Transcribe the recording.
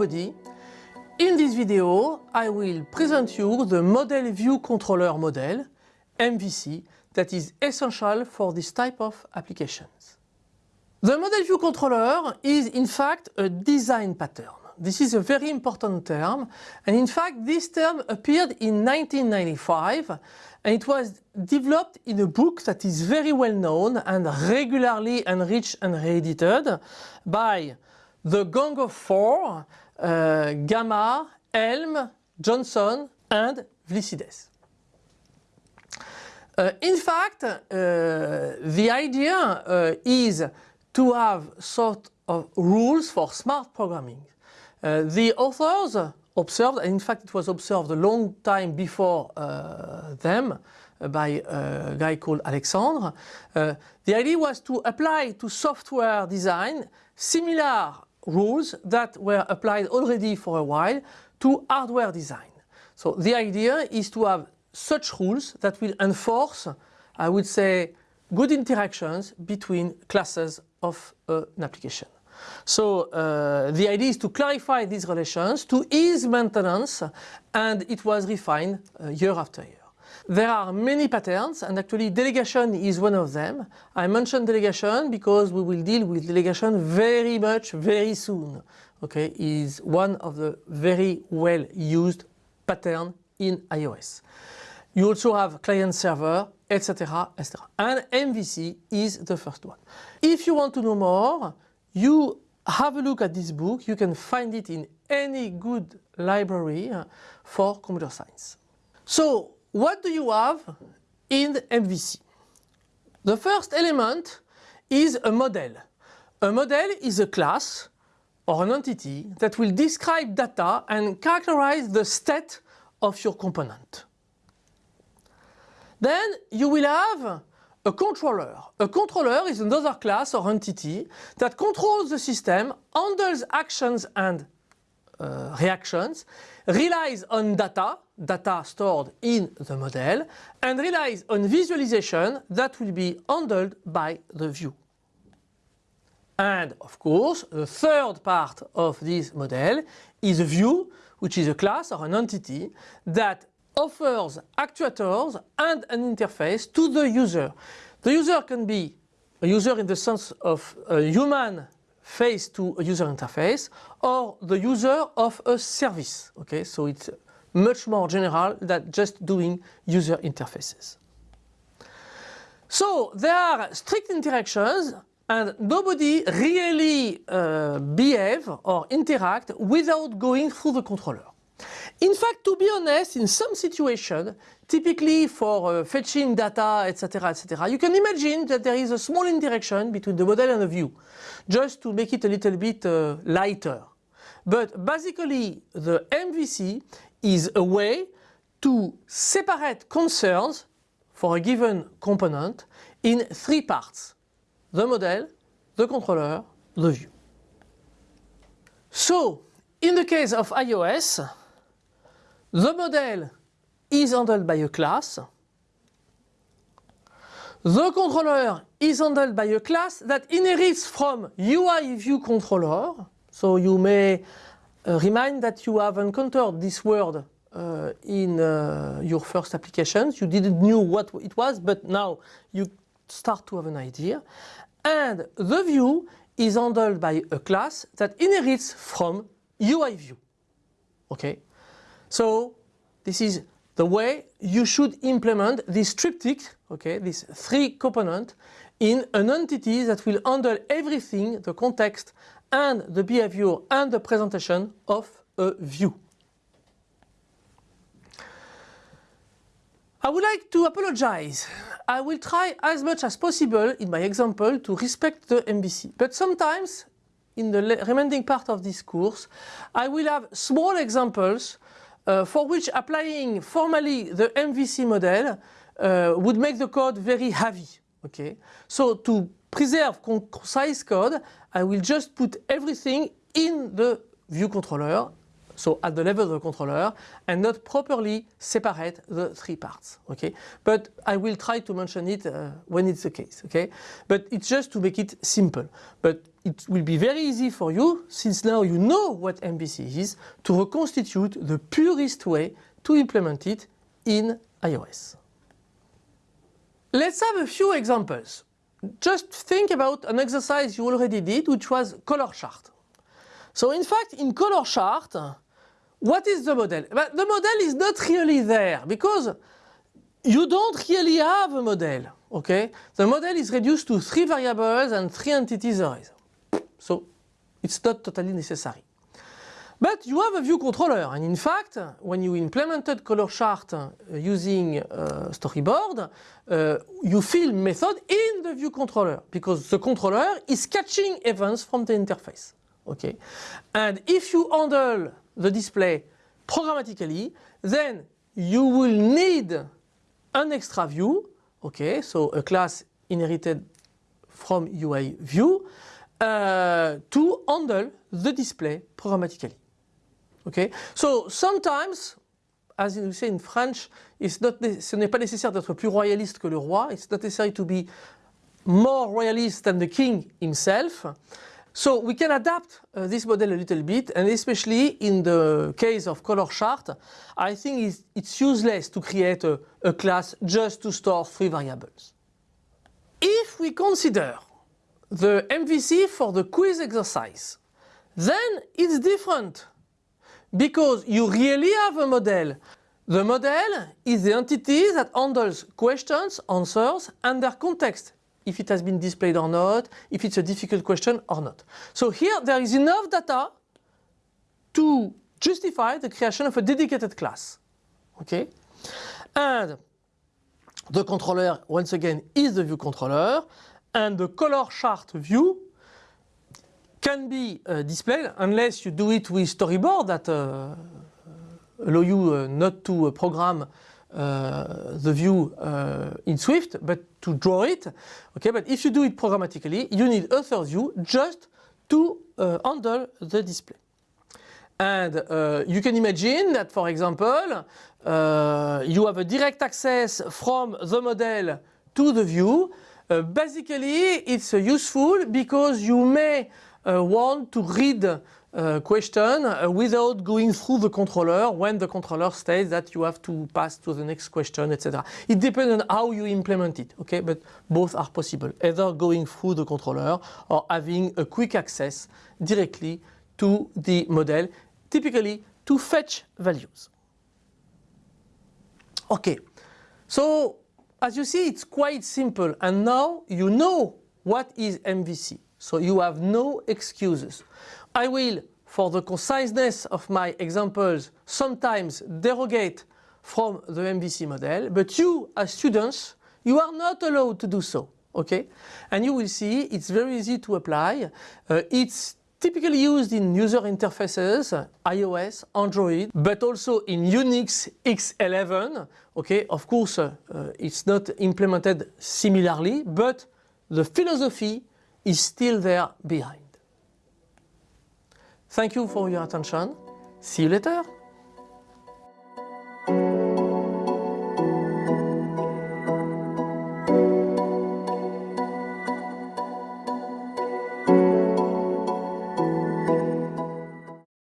In this video, I will present you the Model View Controller model, MVC, that is essential for this type of applications. The Model View Controller is in fact a design pattern. This is a very important term and in fact this term appeared in 1995 and it was developed in a book that is very well known and regularly enriched and reedited by the Gang of Four, uh, Gamma, Helm, Johnson and Vlissides. Uh, in fact, uh, the idea uh, is to have sort of rules for smart programming. Uh, the authors observed, and in fact it was observed a long time before uh, them uh, by a guy called Alexandre. Uh, the idea was to apply to software design similar rules that were applied already for a while to hardware design. So the idea is to have such rules that will enforce, I would say, good interactions between classes of uh, an application. So uh, the idea is to clarify these relations, to ease maintenance, and it was refined uh, year after year. There are many patterns and actually delegation is one of them. I mentioned delegation because we will deal with delegation very much very soon. Okay, is one of the very well used pattern in iOS. You also have client server, etc. etc. And MVC is the first one. If you want to know more, you have a look at this book. You can find it in any good library for computer science. So what do you have in MVC? The first element is a model. A model is a class or an entity that will describe data and characterize the state of your component. Then you will have a controller. A controller is another class or entity that controls the system, handles actions and uh, reactions, relies on data, data stored in the model, and relies on visualization that will be handled by the view. And of course, the third part of this model is a view, which is a class or an entity that offers actuators and an interface to the user. The user can be a user in the sense of a human face to a user interface or the user of a service. Okay, so it's much more general than just doing user interfaces. So there are strict interactions and nobody really uh, behave or interact without going through the controller. In fact, to be honest, in some situations, typically for uh, fetching data, etc., etc., you can imagine that there is a small interaction between the model and the view, just to make it a little bit uh, lighter. But basically, the MVC is a way to separate concerns for a given component in three parts. The model, the controller, the view. So, in the case of iOS, the model is handled by a class. The controller is handled by a class that inherits from UI view controller. So you may uh, remind that you have encountered this word uh, in uh, your first applications. You didn't know what it was, but now you start to have an idea. And the view is handled by a class that inherits from UI view. Okay, so this is the way you should implement this triptych, okay, this three component in an entity that will handle everything, the context and the behavior and the presentation of a view. I would like to apologize. I will try as much as possible in my example to respect the MVC. But sometimes in the remaining part of this course, I will have small examples uh, for which applying formally the MVC model uh, would make the code very heavy. Okay, so to preserve concise code, I will just put everything in the view controller so at the level of the controller, and not properly separate the three parts. Okay, but I will try to mention it uh, when it's the case. Okay, but it's just to make it simple. But it will be very easy for you, since now you know what MVC is, to reconstitute the purest way to implement it in iOS. Let's have a few examples. Just think about an exercise you already did, which was color chart. So in fact, in color chart, what is the model? But the model is not really there because you don't really have a model, okay? The model is reduced to three variables and three entities arrays. So it's not totally necessary. But you have a view controller and in fact when you implemented color chart uh, using uh, storyboard uh, you fill method in the view controller because the controller is catching events from the interface. Okay, and if you handle the display programmatically then you will need an extra view okay so a class inherited from UI view uh, to handle the display programmatically. Okay, so sometimes, as you say in French, it's not, ce n'est pas nécessaire d'être plus royaliste que le roi. It's not necessary to be more royalist than the king himself. So we can adapt uh, this model a little bit and especially in the case of color chart I think it's, it's useless to create a, a, class just to store three variables. If we consider the MVC for the quiz exercise then it's different because you really have a model. The model is the entity that handles questions, answers and their context if it has been displayed or not, if it's a difficult question or not. So here there is enough data to justify the creation of a dedicated class. Okay? And the controller once again is the view controller and the color chart view can be uh, displayed unless you do it with storyboard that uh, allow you uh, not to uh, program uh, the view uh, in Swift but to draw it. Okay, but if you do it programmatically you need a third view just to handle the display. And you can imagine that for example you have a direct access from the model to the view. basically it's useful because you may uh, want to read uh, question uh, without going through the controller when the controller states that you have to pass to the next question, etc. It depends on how you implement it, okay? But both are possible, either going through the controller or having a quick access directly to the model, typically to fetch values. Okay, so as you see it's quite simple and now you know what is MVC. So you have no excuses. I will, for the conciseness of my examples, sometimes derogate from the MVC model, but you as students, you are not allowed to do so. Okay? And you will see it's very easy to apply. Uh, it's typically used in user interfaces, iOS, Android, but also in Unix X11. Okay, of course, uh, uh, it's not implemented similarly, but the philosophy is still there behind. Thank you for your attention. See you later.